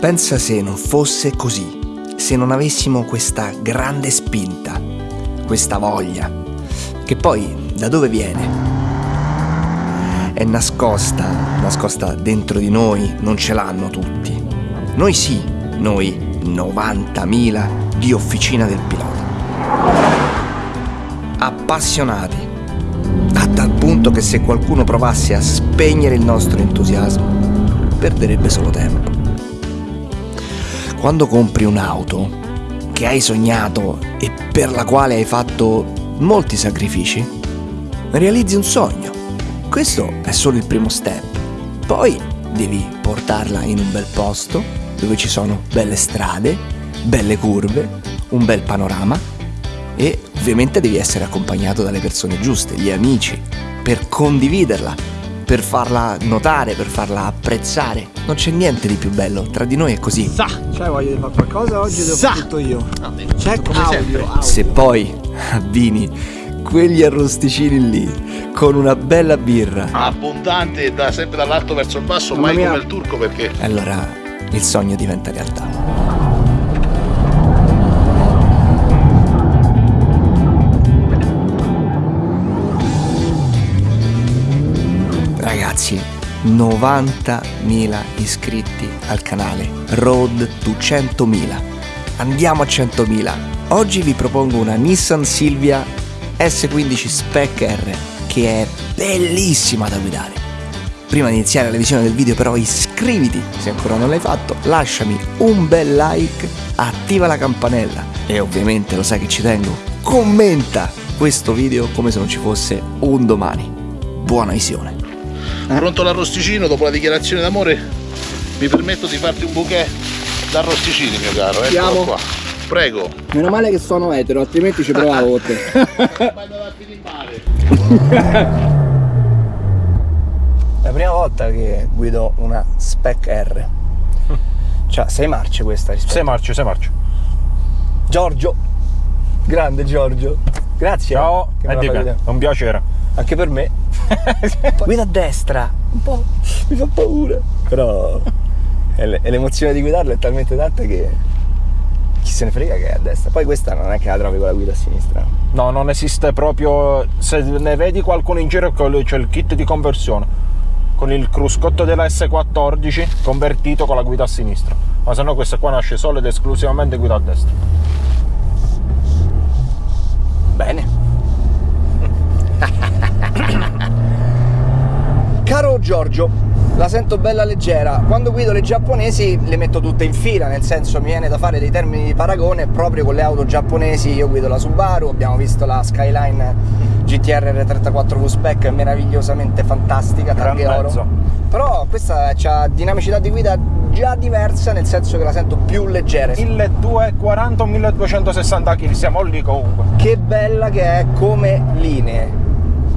Pensa se non fosse così, se non avessimo questa grande spinta, questa voglia, che poi da dove viene? È nascosta, nascosta dentro di noi, non ce l'hanno tutti. Noi sì, noi 90.000 di officina del pilota. Appassionati, a tal punto che se qualcuno provasse a spegnere il nostro entusiasmo, perderebbe solo tempo. Quando compri un'auto che hai sognato e per la quale hai fatto molti sacrifici, realizzi un sogno. Questo è solo il primo step. Poi devi portarla in un bel posto dove ci sono belle strade, belle curve, un bel panorama e ovviamente devi essere accompagnato dalle persone giuste, gli amici, per condividerla, per farla notare, per farla apprezzare. Non c'è niente di più bello, tra di noi è così. Sa! C'hai voglia di fare qualcosa oggi devo fare tutto io. Check come audio, sempre. audio. Se poi abbini quegli arrosticini lì con una bella birra, Abbondante da sempre dall'alto verso il basso, Mamma mai mia. come il turco perché allora il sogno diventa realtà. Ragazzi, 90.000 iscritti al canale Road to 100.000. Andiamo a 100.000. Oggi vi propongo una Nissan Silvia S15 Spec R che è bellissima da guidare. Prima di iniziare la visione del video però iscriviti se ancora non l'hai fatto, lasciami un bel like, attiva la campanella e ovviamente lo sai che ci tengo, commenta questo video come se non ci fosse un domani. Buona visione. Pronto l'arrosticino dopo la dichiarazione d'amore mi permetto di farti un bouquet d'arrosticini mio caro, eccolo Andiamo. qua. Prego. Meno male che sono etero, altrimenti ci provavo con te. Vai da in mare. È la prima volta che guido una Spec R. Cioè, sei marce questa rispetto. Sei marcio, sei marcio. Giorgio. Grande Giorgio. Grazie. Ciao, di. È un piacere. Anche per me. Guida a destra. Un po'. Mi fa paura. Però l'emozione di guidarlo è talmente tanta che chi se ne frega che è a destra. Poi questa non è che la trovi con la guida a sinistra. No, non esiste proprio. Se ne vedi qualcuno in giro, c'è il kit di conversione. Con il cruscotto della S14 convertito con la guida a sinistra. Ma se no questa qua nasce solo ed esclusivamente guida a destra. Bene. Caro Giorgio, la sento bella leggera. Quando guido le giapponesi le metto tutte in fila, nel senso mi viene da fare dei termini di paragone proprio con le auto giapponesi. Io guido la Subaru, abbiamo visto la Skyline GTR R34 V-Spec meravigliosamente fantastica, targhe oro. Però questa ha dinamicità di guida già diversa, nel senso che la sento più leggera. 1240 o 1260 kg, siamo lì comunque. Che bella che è come linee.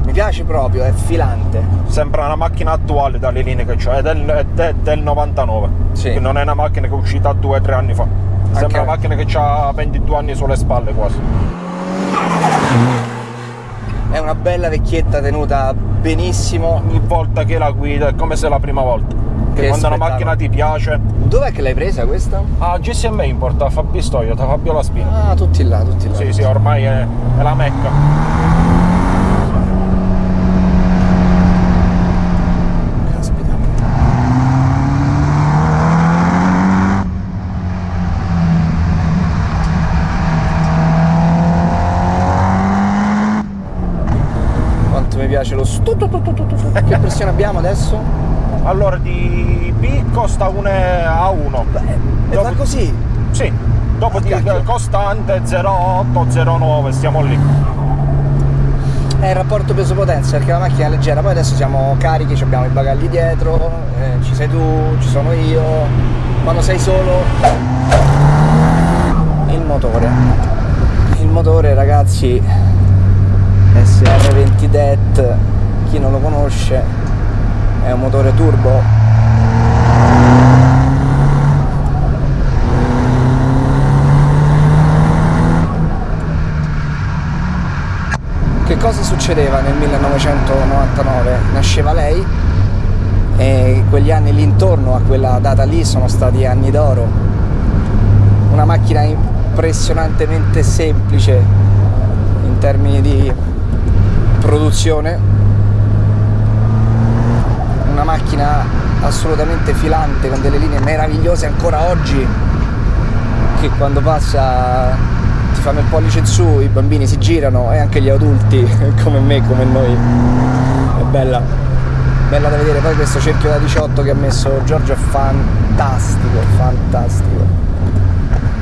Mi piace proprio, è filante. Sembra una macchina attuale dalle linee che c'ho, è del, è de- del 99. Sì. Non è una macchina che è uscita due o tre anni fa. Sembra Anche- una macchina che ha 22 anni sulle spalle quasi. È una bella vecchietta tenuta benissimo. ogni volta che la guida è come se è la prima volta. Che Che quando una macchina ti piace. Dov'è che l'hai presa questa? Ah, GSM Import, a Fabi Toyota, Fabio La Spina. Ah, tutti là, tutti là. Sì, sì, ormai è, è la mecca. Caspita. Quanto mi piace lo stu tu tu tu tu tu. Pressione abbiamo adesso? Allora, di B costa un a 1. E va così. Sì, dopo Ah, di cacchio. costante 0,8, 0,9, stiamo lì. È il rapporto peso-potenza perché la macchina è leggera, poi adesso siamo carichi, ci abbiamo i bagagli dietro, eh, ci sei tu, ci sono io. Quando sei solo, il motore. Il motore ragazzi, SR20 DET, chi non lo conosce, è un motore turbo. Che cosa succedeva nel 1999? Nasceva lei e quegli anni lì intorno a quella data lì sono stati anni d'oro. Una macchina impressionantemente semplice in termini di produzione, una macchina assolutamente filante con delle linee meravigliose ancora oggi che quando passa ti fanno il pollice in su, i bambini si girano e anche gli adulti come me, come noi. È bella, bella da vedere. Poi questo cerchio da 18 che ha messo Giorgio è fantastico, fantastico.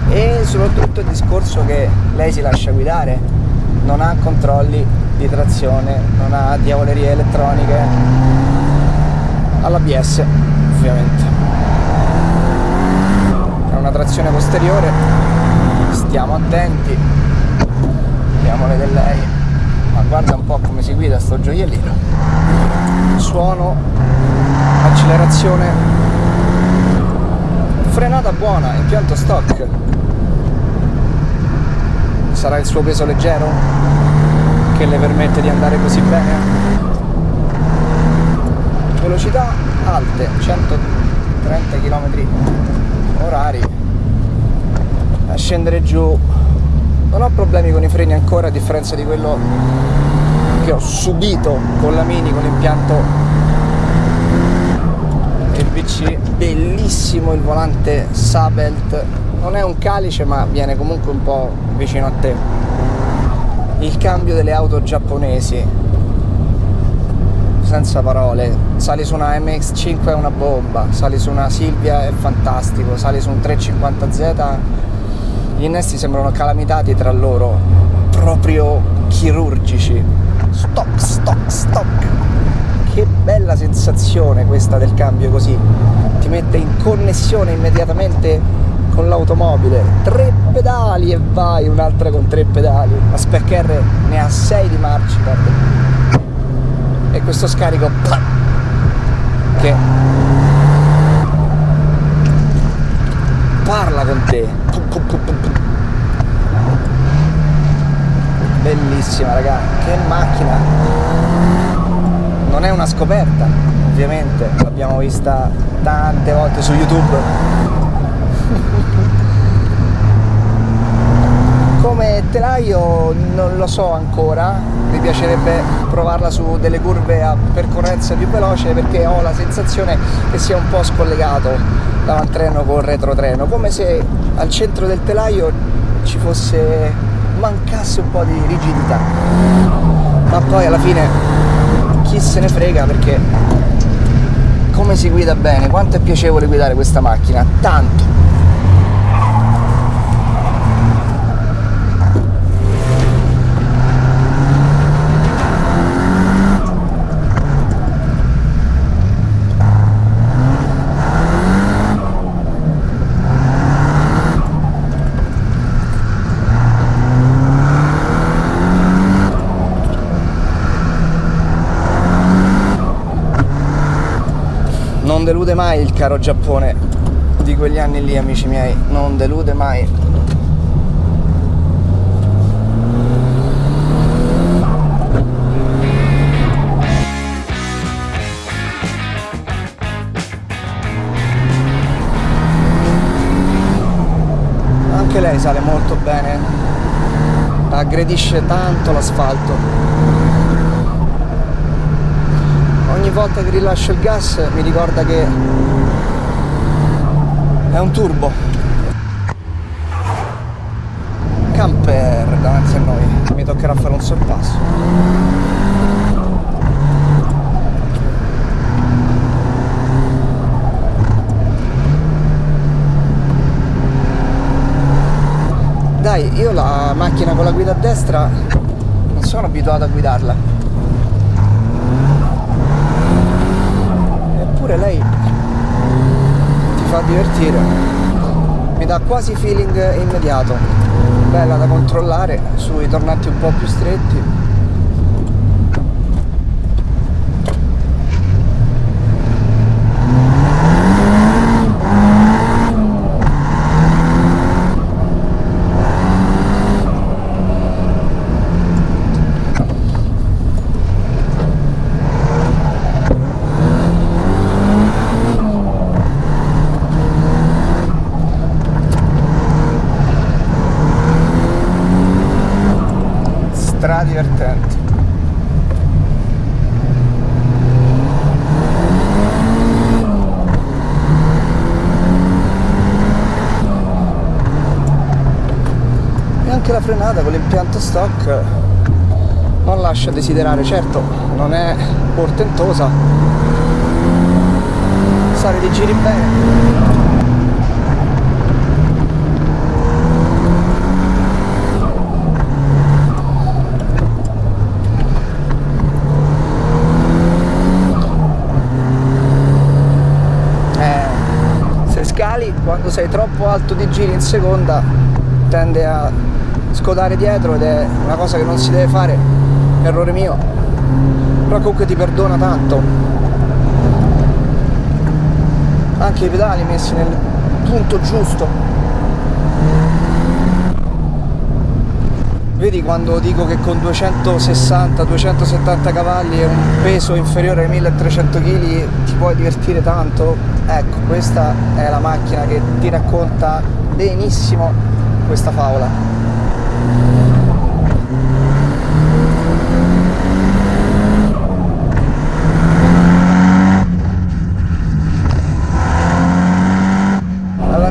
E soprattutto il discorso che lei si lascia guidare, non ha controlli di trazione, non ha diavolerie elettroniche, all'ABS ovviamente. È una trazione posteriore. Stiamo attenti. Vediamo le del lei. Ma guarda un po' come si guida sto gioiellino. Suono accelerazione. Frenata buona impianto stock. Sarà il suo peso leggero? Che le permette di andare così bene velocità alte 130 km orari. A scendere giù. Non ho problemi con i freni ancora a differenza di quello che ho subito con la Mini con l'impianto VC bellissimo il volante Sabelt. Non è un calice ma viene comunque un po' vicino a te. Il cambio delle auto giapponesi senza parole sali su una MX5 è una bomba sali su una Silvia è fantastico sali su un 350Z gli innesti sembrano calamitati tra loro, proprio chirurgici. Stock, stock, stock. Che bella sensazione questa del cambio così. Ti mette in connessione immediatamente con l'automobile. Tre pedali e vai, un'altra con tre pedali. La Spec R ne ha sei di marcia, guarda. E questo scarico che parla con te. Bellissima raga che macchina. Non è una scoperta ovviamente l'abbiamo vista tante volte su youtube. Come telaio non lo so ancora mi piacerebbe provarla su delle curve a percorrenza più veloce perché ho la sensazione che sia un po' scollegato l'avantreno con retrotreno come se al centro del telaio ci fosse mancasse un po' di rigidità. Ma poi alla fine chi se ne frega perché come si guida bene? Quanto è piacevole guidare questa macchina? Tanto non delude mai il caro Giappone di quegli anni lì amici miei. Non delude mai. Anche lei sale molto bene. Aggredisce tanto l'asfalto ogni volta che rilascio il gas mi ricorda che è un turbo. Camper davanti a noi. Mi toccherà fare un sorpasso. Dai io la macchina con la guida a destra non sono abituato a guidarla eppure lei ti fa divertire. Mi dà quasi feeling immediato. Bella da controllare sui tornanti un po' più stretti frenata con l'impianto stock non lascia desiderare, certo non è portentosa, sale di giri bene. Eh, quando sei troppo alto di giri in seconda tende a scodare dietro ed è una cosa che non si deve fare errore mio. Però comunque ti perdona tanto. Anche i pedali messi nel punto giusto. Vedi quando dico che con 260-270 cavalli e un peso inferiore ai 1300 kg ti puoi divertire tanto? Ecco questa è la macchina che ti racconta benissimo questa favola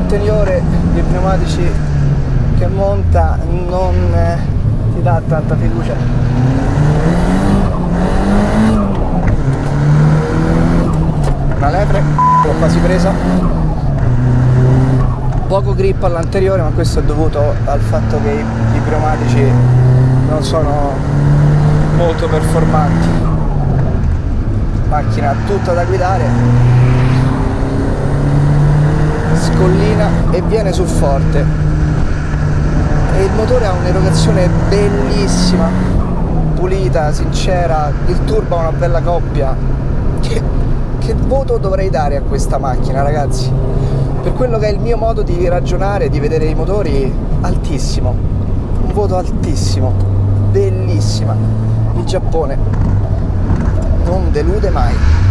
all'anteriore dei pneumatici che monta non eh, ti dà tanta fiducia. Una lepre l'ho quasi presa. Poco grip all'anteriore ma questo è dovuto al fatto che i, pneumatici non sono molto performanti. Macchina tutta da guidare. Scollina e viene sul forte. E il motore ha un'erogazione bellissima. Pulita, sincera il turbo ha una bella coppia. Che, che voto dovrei dare a questa macchina ragazzi? Per quello che è il mio modo di ragionare, di vedere i motori, altissimo. Voto altissimo, bellissima. Il Giappone non delude mai.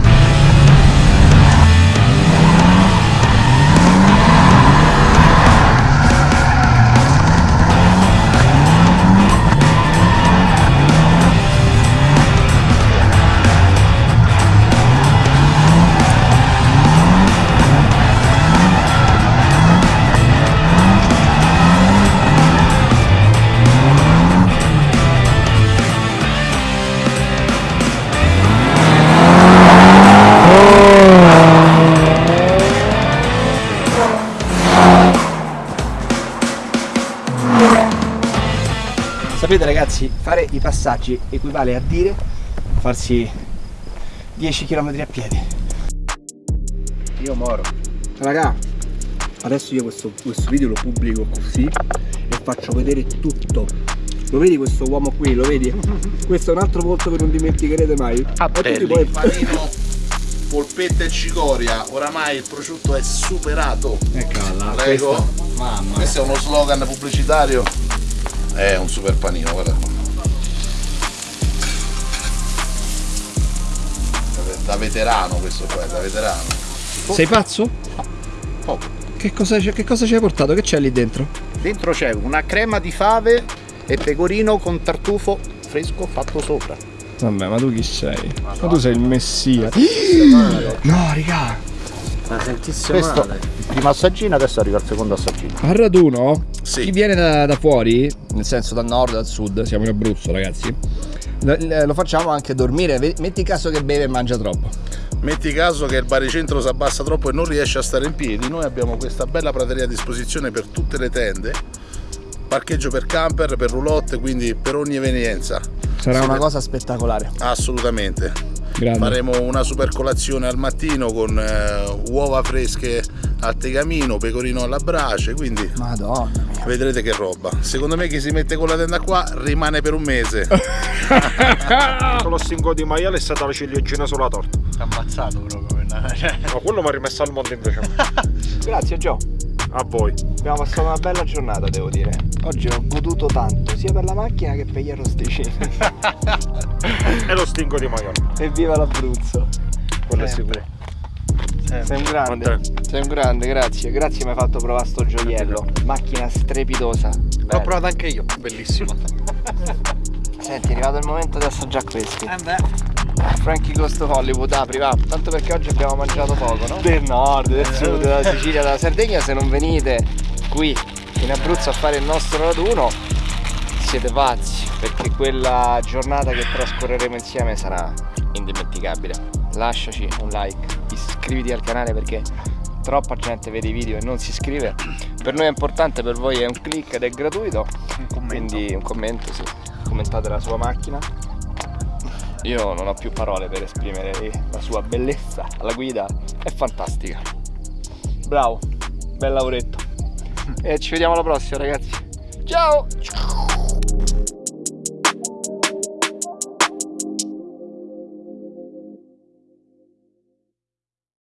Sapete ragazzi, fare i passaggi equivale a dire farsi 10 km a piedi. Io moro. Raga, adesso io questo, questo video lo pubblico così e faccio vedere tutto. Lo vedi questo uomo qui, lo vedi? Questo è un altro volto che non dimenticherete mai. Ah, ti belli. puoi- Panino, polpetta e cicoria, oramai il prosciutto è superato. Eccola, Prego. questa- Mamma. Questo è uno slogan pubblicitario. È un super panino, guarda qua. Da veterano questo qua, è da veterano. Sei pazzo? Oh. Che cosa, che cosa ci hai portato? Che c'è lì dentro? Dentro c'è una crema di fave e pecorino con tartufo fresco fatto sopra. Vabbè, ma tu chi sei? Ma tu sei il messia. No, raga. Ma sentisse Questo male. il primo assaggino, adesso arriva il secondo assaggino. Al raduno, Sì. chi viene da, da fuori, nel senso dal nord, dal sud, siamo in Abruzzo ragazzi, lo, lo facciamo anche dormire, metti caso che beve e mangia troppo. Metti caso che il baricentro si abbassa troppo e non riesce a stare in piedi, noi abbiamo questa bella prateria a disposizione per tutte le tende, parcheggio per camper, per roulotte, quindi per ogni evenienza. Sarà una cosa spettacolare. Assolutamente. Grande. Faremo una super colazione al mattino con eh, uova fresche al tegamino, pecorino alla brace, quindi Madonna. Vedrete che roba. Secondo me chi si mette con la tenda qua rimane per un mese. Con lo stinco di maiale è stata la ciliegina sulla torta. Ammazzato proprio. Ma quello mi ha rimesso al mondo invece. Grazie Gio. A voi. Abbiamo passato una bella giornata devo dire. Oggi ho goduto tanto, sia per la macchina che per gli arrosticini. E lo stinco di maiale. Evviva l'Abruzzo. Quello è Sempre. Sicuro. Sei un grande. Sei un grande, grazie. Grazie mi hai fatto provare sto gioiello. Macchina strepitosa. L'ho Bella. provato anche io, bellissimo. Senti, è arrivato il momento di assaggiare questi. Eh beh. Frankie Ghost of Hollywood, apri va. Tanto perché oggi abbiamo mangiato poco, no? Del nord, del sud, della Sicilia, della Sardegna, se non venite qui in Abruzzo a fare il nostro raduno, siete pazzi perché quella giornata che trascorreremo insieme sarà indimenticabile lasciaci un like iscriviti al canale perché troppa gente vede i video e non si iscrive. Per noi è importante per voi è un click ed è gratuito. Un quindi un commento sì. commentate la sua macchina. Io non ho più parole per esprimere la sua bellezza. Alla guida è fantastica. Bravo. Bel lavoretto. E ci vediamo alla prossima ragazzi. Ciao